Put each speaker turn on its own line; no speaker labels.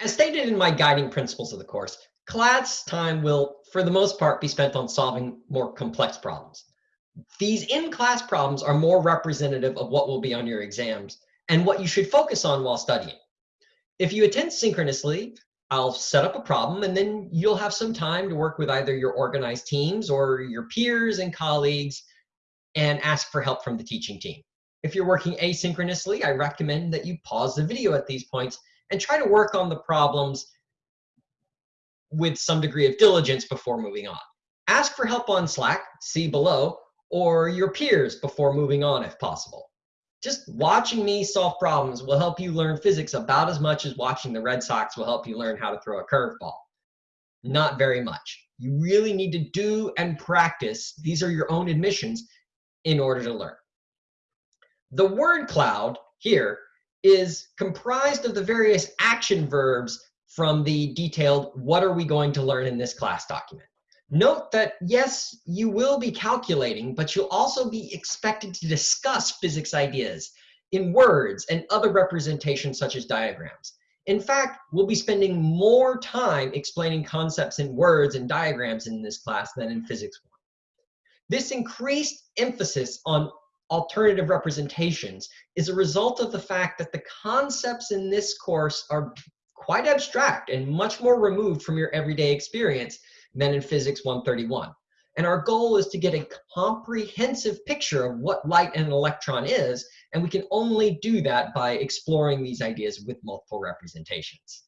As stated in my guiding principles of the course, class time will, for the most part, be spent on solving more complex problems. These in-class problems are more representative of what will be on your exams and what you should focus on while studying. If you attend synchronously, I'll set up a problem and then you'll have some time to work with either your organized teams or your peers and colleagues and ask for help from the teaching team. If you're working asynchronously, I recommend that you pause the video at these points and try to work on the problems with some degree of diligence before moving on. Ask for help on Slack, see below, or your peers before moving on if possible. Just watching me solve problems will help you learn physics about as much as watching the Red Sox will help you learn how to throw a curveball. Not very much. You really need to do and practice. These are your own admissions in order to learn. The word cloud here is comprised of the various action verbs from the detailed what are we going to learn in this class document. Note that yes, you will be calculating, but you'll also be expected to discuss physics ideas in words and other representations such as diagrams. In fact, we'll be spending more time explaining concepts in words and diagrams in this class than in physics 1. This increased emphasis on alternative representations is a result of the fact that the concepts in this course are quite abstract and much more removed from your everyday experience than in Physics 131. And our goal is to get a comprehensive picture of what light and an electron is, and we can only do that by exploring these ideas with multiple representations.